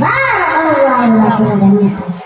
Barakallahu lakum jami'an.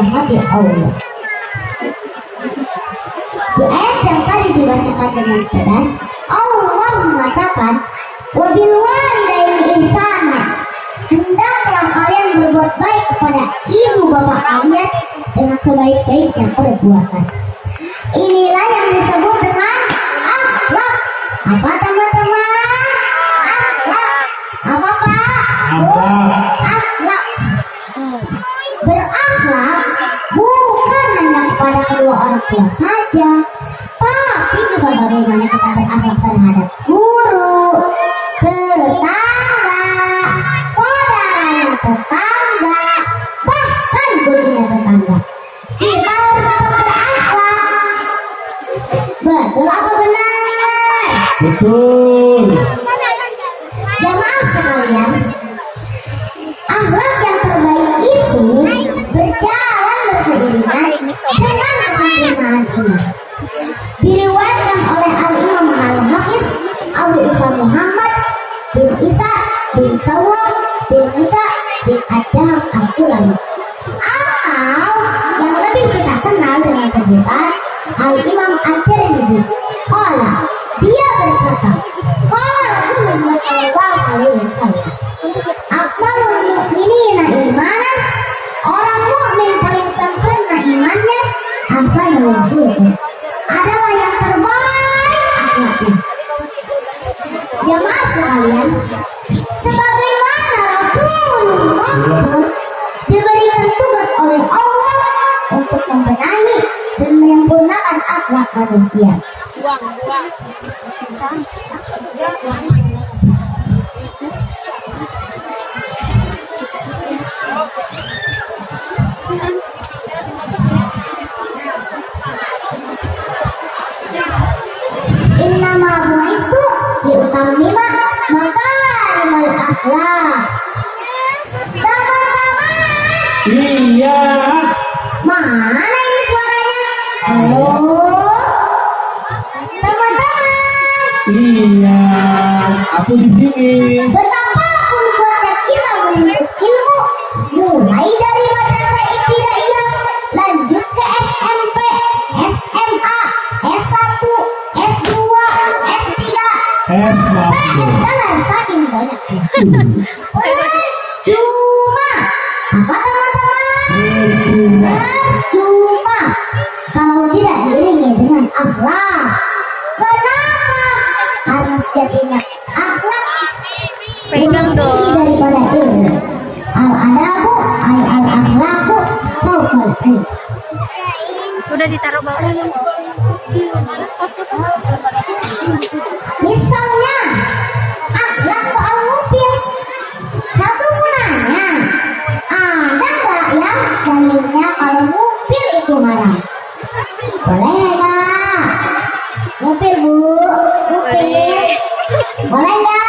yang dirahmati Allah di ayat yang tadi dibacakan dengan tegas, Allah mengatakan, "Wabil walidaini ihsana." Hendaklah kalian berbuat baik kepada ibu bapak kalian dengan sebaik-baiknya perbuatan. Inilah yang disebut dengan akhlak. Apa teman-teman? Akhlak. Apa Pak? Apa? Akhlak. Berakhlak bukan hanya kedua orang tua saja, tapi juga bagaimana kita berakhlak terhadap guru, tetangga, saudaranya tetangga, bahkan gurunya tetangga. Kita harus tetap berakhlak. Betul apa benar? Betul. As-Sulami atau yang lebih kita kenal dengan sebutan Al Imam At-Tirmidzi. Qala, dia berkata, Qala Rasulullah Shallallahu Alaihi Wasallam, Akmalul mu'minina imanan Orang mukmin paling sempurna imannya Hasanul akhlak manusia Buang, buang. Inna ma bu'istu liutammima makarimul akhlak. Teman-teman, Iya. mana Iya. Aku di sini. betapapun kuatnya kita menuntut ilmu, mulai dari madrasah ibtidaiyah, lanjut ke SMP, SMA, S1, S2, S3, Es mampu. dan saking banyaknya. Cuma apa teman-teman? Cuma kalau tidak diiringi dengan akhlak. Akhlak Pegang dong. daripada ilmu. Al adabu al al akhlaku fawqal ilm. Udah ditaruh bawah. Misalnya 我们